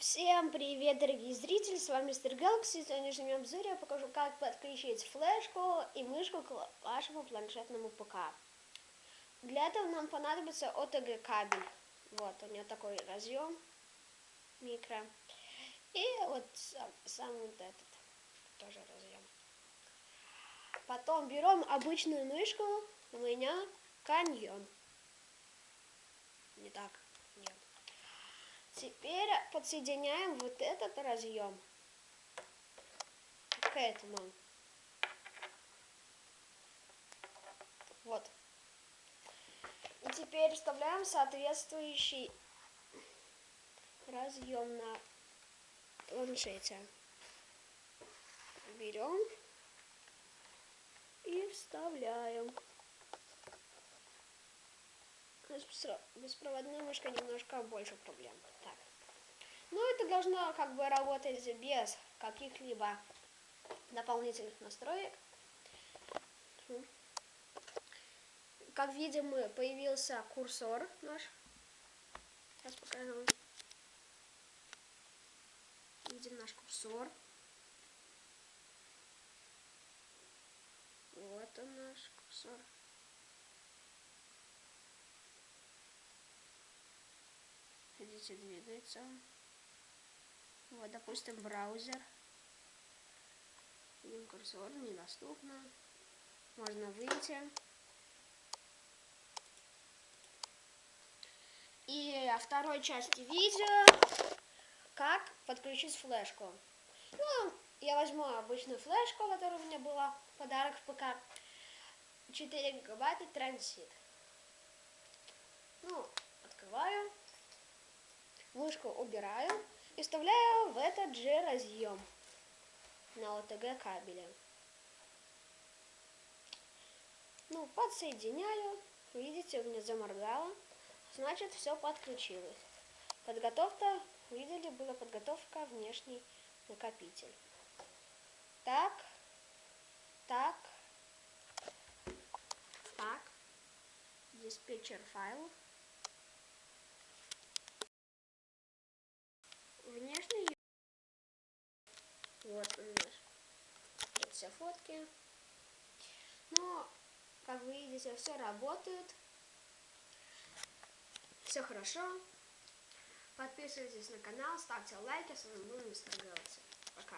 Всем привет, дорогие зрители, с вами Мистер Galaxy. В сегодняшнем обзоре я покажу, как подключить флешку и мышку к вашему планшетному ПК. Для этого нам понадобится OTG кабель. Вот, у него такой разъем микро. И вот сам, сам вот этот тоже разъем. Потом берем обычную мышку, у меня каньон. Не так, нет. Теперь подсоединяем вот этот разъем к этому. Вот. И теперь вставляем соответствующий разъем на планшете. Берем и вставляем. С беспроводной мышкой немножко больше проблем. Так. Ну, это должно как бы работать без каких-либо дополнительных настроек. Как видим, появился курсор наш. Сейчас покажу. Видим наш курсор. Вот он наш курсор. Видите, двигается. Вот, допустим, браузер. Видим курсор, недоступно. Можно выйти. И о второй части видео, как подключить флешку. Ну, я возьму обычную флешку, которая у меня была, подарок в ПК. 4 гигабайта транзит. Ну, открываю мышку убираю и вставляю в этот же разъем на ОТГ кабеле. Ну, подсоединяю. Видите, у меня заморгало. Значит, все подключилось. Подготовка, видели, была подготовка внешний накопитель. Так, так, так, диспетчер файлов. внешний. Вот нас это все фотки. Но, как вы видите, все работает. Все хорошо. Подписывайтесь на канал, ставьте лайки. С вами был Мистер. Пока.